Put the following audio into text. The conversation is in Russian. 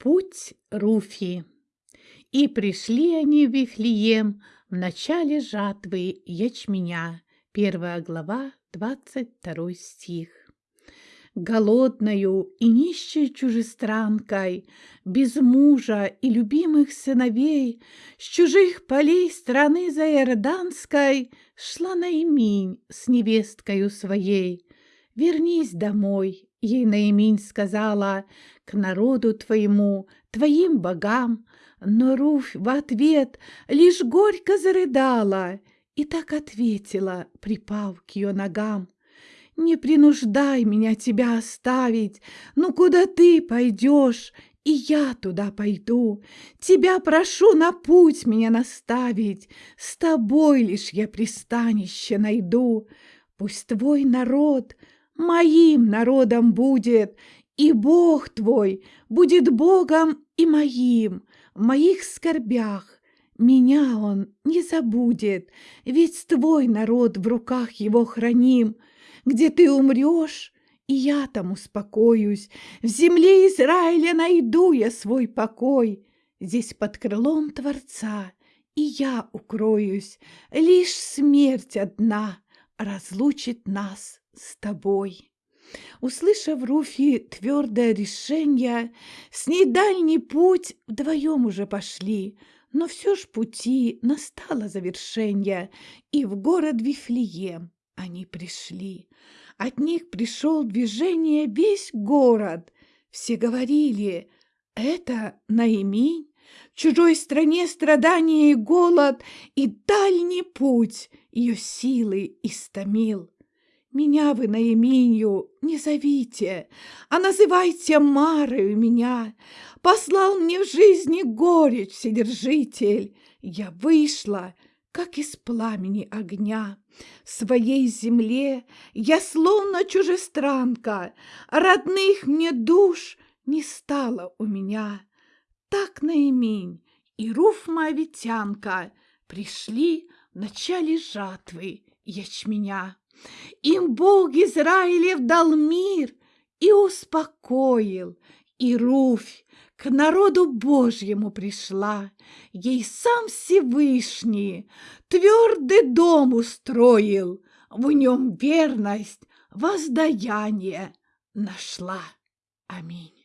Путь Руфи. И пришли они в Вифлеем в начале жатвы ячменя. Первая глава, двадцать второй стих. Голодною и нищей чужестранкой, без мужа и любимых сыновей, с чужих полей страны заиорданской шла Наиминь с невесткою своей. «Вернись домой, Ей Наиминь сказала к народу твоему, твоим богам, но Руфь в ответ лишь горько зарыдала и так ответила, припав к ее ногам. «Не принуждай меня тебя оставить, ну куда ты пойдешь, и я туда пойду. Тебя прошу на путь меня наставить, с тобой лишь я пристанище найду. Пусть твой народ — моим народом будет, и Бог твой будет Богом и моим, в моих скорбях. Меня он не забудет, ведь твой народ в руках его храним. Где ты умрешь, и я там успокоюсь, в земле Израиля найду я свой покой. Здесь под крылом Творца и я укроюсь, лишь смерть одна разлучит нас с тобой. Услышав Руфи твердое решение, с ней дальний путь вдвоем уже пошли, но все ж пути настало завершение, и в город Вифлеем они пришли. От них пришел движение весь город. Все говорили, это Наиминь, в чужой стране страдания и голод, и дальний путь ее силы истомил. Меня вы на Эминью не зовите, а называйте Марою меня. Послал мне в жизни горечь Вседержитель. Я вышла, как из пламени огня. В своей земле я словно чужестранка, Родных мне душ не стало у меня. Так Наимень и Руф Моавитянка Пришли в начале жатвы ячменя. Им Бог Израилев дал мир и успокоил, и Руфь к народу Божьему пришла, ей сам Всевышний твердый дом устроил, в нем верность, воздаяние нашла. Аминь.